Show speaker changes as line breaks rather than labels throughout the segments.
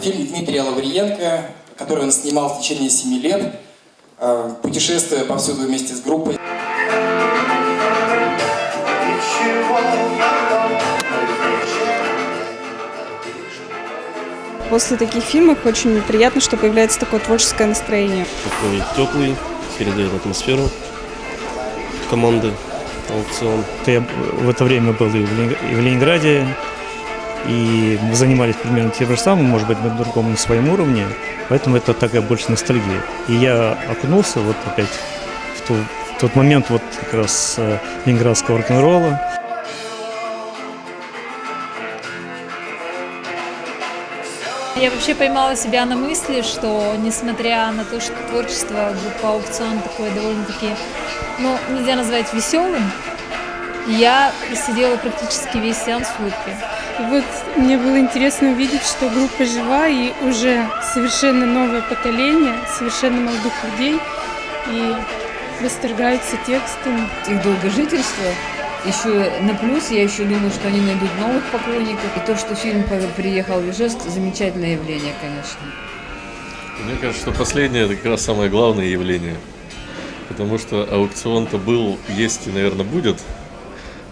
Фильм Дмитрия Лавриенко, который он снимал в течение семи лет, э, путешествуя повсюду вместе с группой.
После таких фильмов очень приятно, что появляется такое творческое настроение.
Такой теплый, передает атмосферу команды аукцион.
Я в это время был и в Ленинграде, и мы занимались примерно тем же самым, может быть, на другом на своем уровне, поэтому это такая больше ностальгия. И я окунулся вот опять в, ту, в тот момент вот как раз э, ленинградского рок-н-ролла.
Я вообще поймала себя на мысли, что несмотря на то, что творчество группы «Аукцион» такое довольно-таки, ну, нельзя назвать веселым, я сидела практически весь сеанс в улыбке.
И вот мне было интересно увидеть, что группа жива и уже совершенно новое поколение, совершенно молодых людей и восторгаются текстами.
Их долгожительство еще на плюс, я еще думаю, что они найдут новых поклонников. И то, что фильм приехал в Ижевск, замечательное явление, конечно.
Мне кажется, что последнее это как раз самое главное явление. Потому что аукцион-то был, есть и, наверное, будет.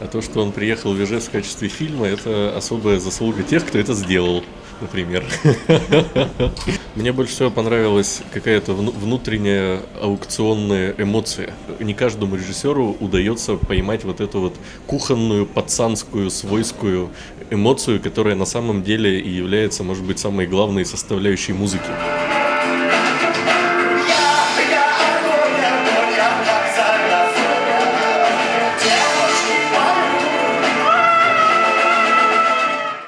А то, что он приехал в Ижевск в качестве фильма, это особая заслуга тех, кто это сделал, например. Мне больше всего понравилась какая-то внутренняя аукционная эмоция. Не каждому режиссеру удается поймать вот эту вот кухонную, пацанскую, свойскую эмоцию, которая на самом деле и является, может быть, самой главной составляющей музыки.